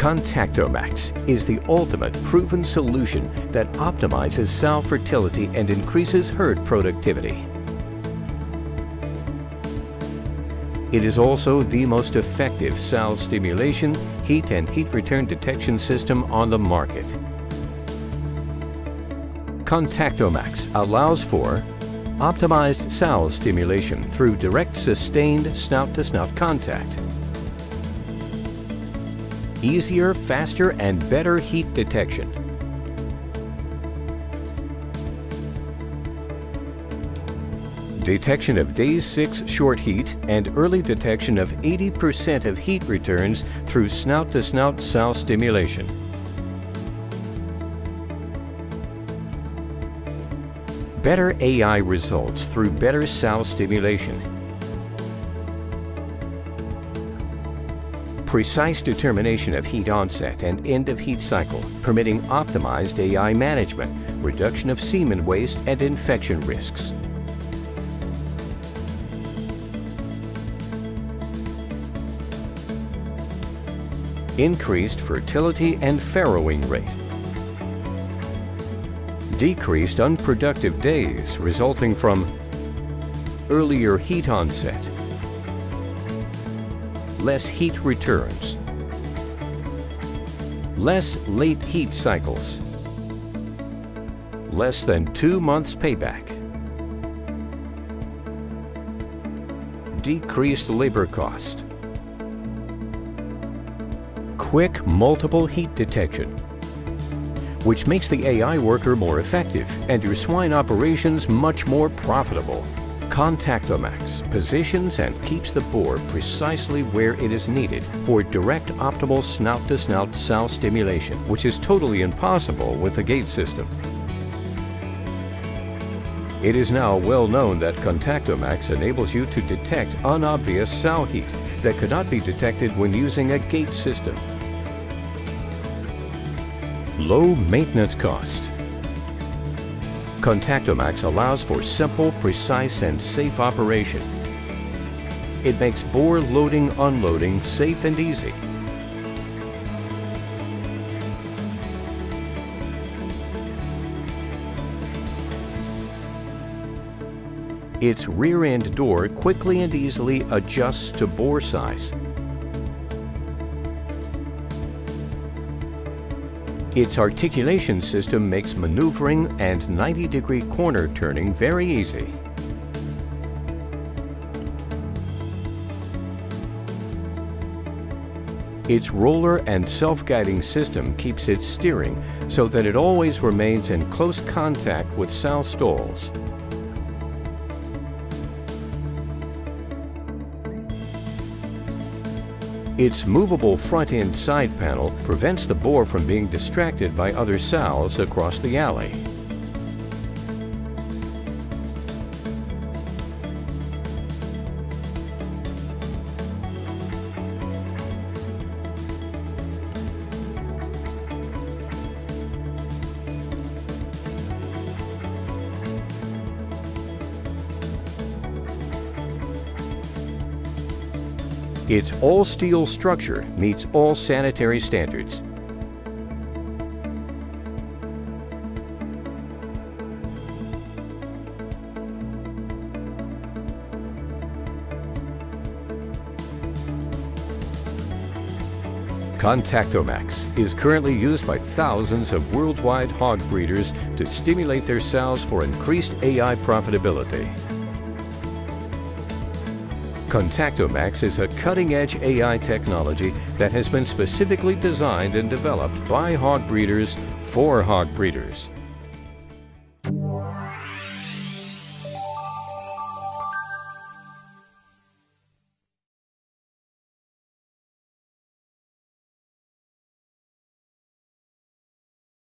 Contactomax is the ultimate proven solution that optimizes sow fertility and increases herd productivity. It is also the most effective sow stimulation, heat and heat return detection system on the market. Contactomax allows for optimized sow stimulation through direct sustained snout-to-snout -snout contact, easier, faster, and better heat detection, detection of day 6 short heat, and early detection of 80% of heat returns through snout-to-snout -snout sow stimulation. Better AI results through better sow stimulation. Precise determination of heat onset and end of heat cycle, permitting optimized AI management, reduction of semen waste and infection risks. Increased fertility and farrowing rate, decreased unproductive days resulting from earlier heat onset, less heat returns, less late heat cycles, less than two months payback, decreased labor cost, quick multiple heat detection, which makes the AI worker more effective and your swine operations much more profitable. Contactomax positions and keeps the boar precisely where it is needed for direct optimal snout-to-snout -snout sow stimulation, which is totally impossible with the gate system. It is now well known that Contactomax enables you to detect unobvious sow heat that could not be detected when using a gate system low maintenance cost. Contactomax allows for simple, precise, and safe operation. It makes boar loading unloading safe and easy. Its rear end door quickly and easily adjusts to boar size Its articulation system makes maneuvering and 90-degree corner turning very easy. Its roller and self-guiding system keeps it steering so that it always remains in close contact with sow stalls. Its movable front-end side panel prevents the boar from being distracted by other sows across the alley. Its all-steel structure meets all sanitary standards. Contactomax is currently used by thousands of worldwide hog breeders to stimulate their sows for increased AI profitability. Contactomax is a cutting-edge AI technology that has been specifically designed and developed by hog breeders for hog breeders.